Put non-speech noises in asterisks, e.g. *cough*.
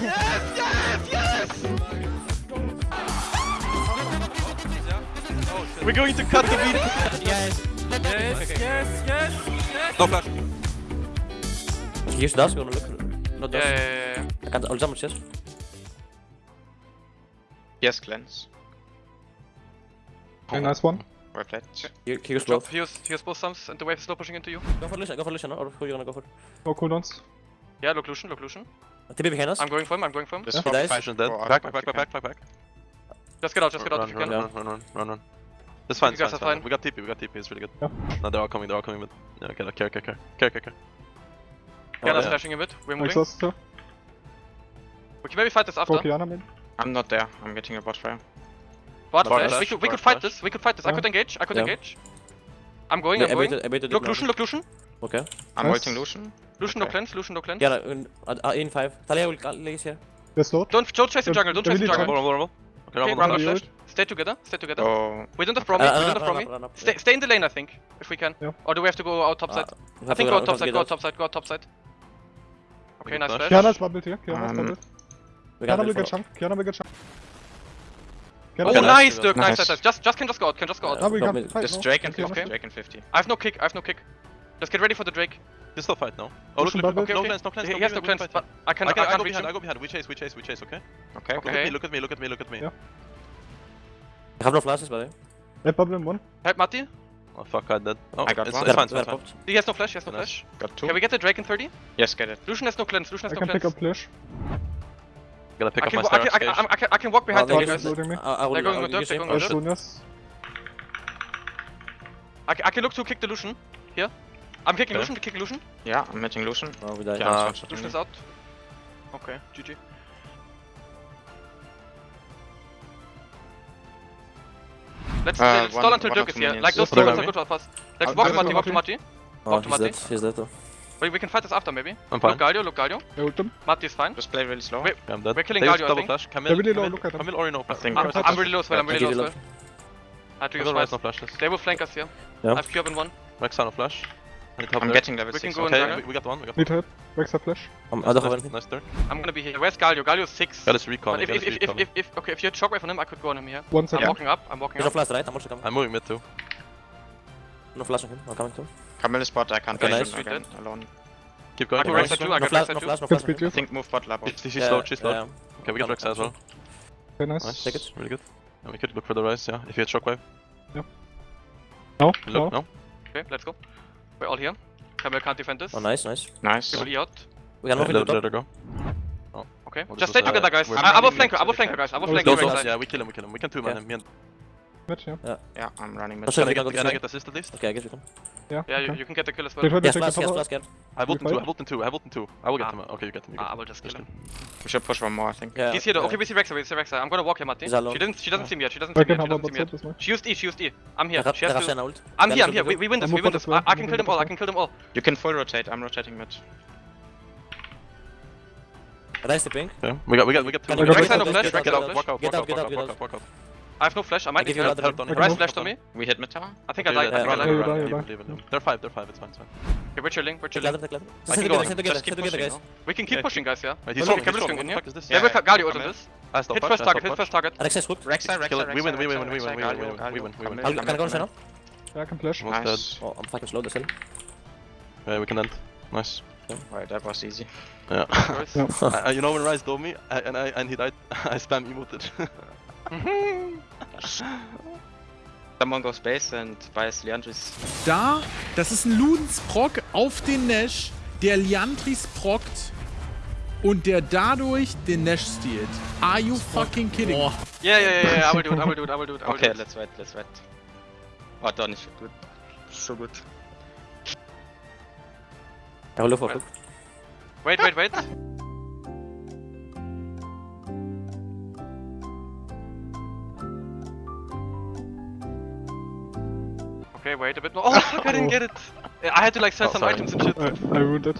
Yes, yes, yes! Oh. We're going to cut the video. Yes. Yes, yes, yes, yes. No flash. Use dust, gonna look. Not Yeah, dust. yeah, yeah, yeah. I can't. I'll jump chest. Yes, cleanse. Okay, nice one. Well played. You, you use Drop, both. he use, he use both sums and the wave is slow pushing into you. Go for Lucian, go for Lucian, or who you gonna go for? No cooldowns. Yeah, look Lucian, look Lucian. TP behind us. I'm going for him, I'm going for him. Just He for dies. five- Lucian dead. go out Back, back, back, back, back, back. Just get out, just get out Run, if you run, can. run, run, run, run, run. That's fine, You it's fine, it's fine. fine. We got TP, we got TP, it's really good. Yeah. No, they're all coming, they're all coming, but... Yeah, okay, care, care, care. Care, care, care. Qiyana's yeah. flashing a bit, we're moving. Exhaust still. We can maybe fight this after. Go Qiyana mid. I'm not there. I'm getting a bot fire. Bot Bot flash. flash, We could, we could fight flash. this, we could fight this. I could engage, I could Yeah. engage. I'm going, Yeah, I'm going. waited, I. Look Lucian, look Lucian. Okay. I'm Nice. waiting Lucian. Lucian no Okay. cleanse, Lucian no cleanse. Yeah, uh, uh, in five. Taliyah will lays here. They're slowed. Don't, don't chase the The- jungle, don't chase the jungle. Vulnerable, vulnerable. Okay, Okay, Rumble, run flash. up flash. flash. Stay together, stay together. Oh, We don't have from me, Uh, we uh, don't have run from me. Stay, stay in the lane, I think, if we can. Yeah. Or do we have to go out top side? Uh, I think go out top side, go out top side, go out top side. Okay, nice flash. flash. Qiyana's bubbled here. Qiyana's Um, bubbled. Qiyana will get chunk. Qiyana will get chunk. Oh, Okay, nice. nice, Dirk, nice, Nice. nice, nice. Just, just can just go out, can just go out. No, we Drop can mid. fight. Just? Drake and Qiyana. 50. Drake and 50. I have no kick, I have no kick. Just get ready for the Drake. You still fight now. Oh, look, Lucian look, look, bubble. no Okay, cleanse, no cleanse. He, no has no cleanse, we cleanse, fight. but I can, I I can, I can't go behind, I go behind. We chase, we chase, we chase, okay? Okay, Look okay. at me, look at me, look at me, look at me. Yeah. I have no flashes, by the way. They bubble in one. Help Matti. Oh fuck, I dead. Oh, I got it's, one. it's fine, it's fine, got it's fine. popped. He has no flash, he has no Flash. flash. Got two. Can we get the Drake in 30? Yes, get it. Lucian has no cleanse, Lucian has I has can pick up flash. Gotta pick I up my wa- I, can, I, Stark can, Cage. I, can, I can walk behind them, guys. I, I They're going with will Dirk, use they're going with Dirk. Shunias. I, can- I can look to kick the Lucian. Here. I'm kicking Okay. Lucian, kick Lucian. Yeah, I'm hitting Lucian. Oh, we died. Yeah, Uh, Lucian is out. Okay, GG. Let's Uh, stall one- until Dirk is here. Like those two follow are good for us. Let's walk to Mati, walk to Mati. Walk to he's Mati. dead. He's dead though. Wait, we can fight this after maybe. I'm fine. Look Galio, look Galio. I ult them. Mati is fine. Just play really slow. Wait, Yeah, I'm dead. We're killing Galio, I think. flash. Camille, They're really low, Camille, look at them. Camille or no I flash. think- I'm, really low as well, I'm I really low as well. I had to use flashes. They will flank us here. Yeah. I have Cube in one. No flash. I need help I'm there. getting level We can 6. go in Okay, we, we got one, we got one. Need help. Rex flash. Um, I don't have nice, anything. nice Dirk. I'm gonna be here. Where's Galio? Galio six. Got his recon, But if, got if, his if, if, recon. if, if, okay, if you had shockwave on him, I could go on him here. One I'm second. walking up, I'm walking There's no up. flash, right? I'm also coming. I'm moving mid too. No flash on him. I'm coming too. Camille is bot. I can't Okay, play nice. him again alone. Keep I going. can keep Rex going. at two, I No can flash, Rex at no two. flash, no Can flash. on speed him. you. I think move bot labo. She's, she's Yeah, slow, she's slow. yeah. Okay, we got Rex as well. Okay, nice. Nice. Take it. Really good. And we could look for the rise, yeah. If you had shockwave. No. Look, No. no? Okay, let's go. We're all here. Camille can't defend this. Oh, nice, nice. Nice. People E out. We can Yeah, move let, into let top. her go. Okay, Well, just this stay was, uh, together, guys. we're I, I will running flank her, mid I will to flank her, defend. guys. I will Oh, flank go her. Those Rex ones, guys. yeah, we kill him, we kill him. We can two man Okay. him. Me and Match, yeah. Yeah, I'm running mid. Oh, shit, can I we get, can go can I this get assist at least? Okay, I guess we can. Yeah. Yeah, you, okay. you can get the kill as well. tried Yes, to take flash, yes, tower. flash. I have ult in two, I have ult in two, I have ult in two. I will get Ah. him. Okay, you get him. You Ah, get I will just kill Just him. We should push one more, I think. Yeah. He's here though. yeah. Okay, we see Rek'Sai, we see Rek'Sai. I'm gonna walk here, Mati. He's alone. She doesn't, she doesn't see me yet. She doesn't see me yet. She doesn't see me yet. side as well. She used E, she used E. I'm here. have She has to. I'm here, I'm here. We, we win this, we win this. this. I, I can kill them all, I can kill them all. You can full rotate. I'm rotating mid. it. Nice the ping. Okay, we got, we got, we got two. Can I you got get Rex out, no flash, out, Rex get no flash. Walk out, Get walk out, out, get walk out, out, get walk out. Out, walk out. I have no flash. I might give you help. another Help on I it. can Ryze move. flashed on me. We hit mid tower. I think I Okay, died. I think I died. die, leave, die. leave, leave. They're five, they're five, it's fine, it's fine. Okay, we're chilling, we're Take chilling. ladder, take ladder. I Stay can go together, on. stay together, Just stay keep together, pushing, guys. no? We can keep Yeah. pushing, guys, yeah? Wait, he's Look, strong, he's Kevin's strong. going What in the here. fuck is this? Yeah, we Yeah, Galio ult come on in. this. I stop Hit flash, first I target, stop hit first flash. target. Alexa is hooked. Rek'Sai, Rek'Sai, Kill it. We win, we win, we win, we win, we win, we win, we win. Camille, I'll- Can I go on Camille, Senna? Yeah, I can flash. Almost dead. Nice. Oh, I'm fucking slow, that's it. Yeah, we can end. Nice. Right, that was easy. Yeah. Nice. Yeah. *laughs* Uh, you know when Ryze dove me I, and I and he died, I spam emoted. *laughs* Someone goes base and buys Leandris. Da, das ist ein Ludens Proc auf den Nash, der Liantris prockt und der dadurch den Nash stealt. Are you fucking kidding? me? Yeah, yeah, yeah, yeah, I will do it, I will do it, I will do it, I will Okay, do it. let's wait, let's wait. Oh, doch nicht gut. So gut. Look for hook. Wait, wait, wait. Okay, wait a bit more. Oh, fuck, I didn't *laughs* get it. I had to like sell Oh, some sorry. items and shit. I, I ruined it.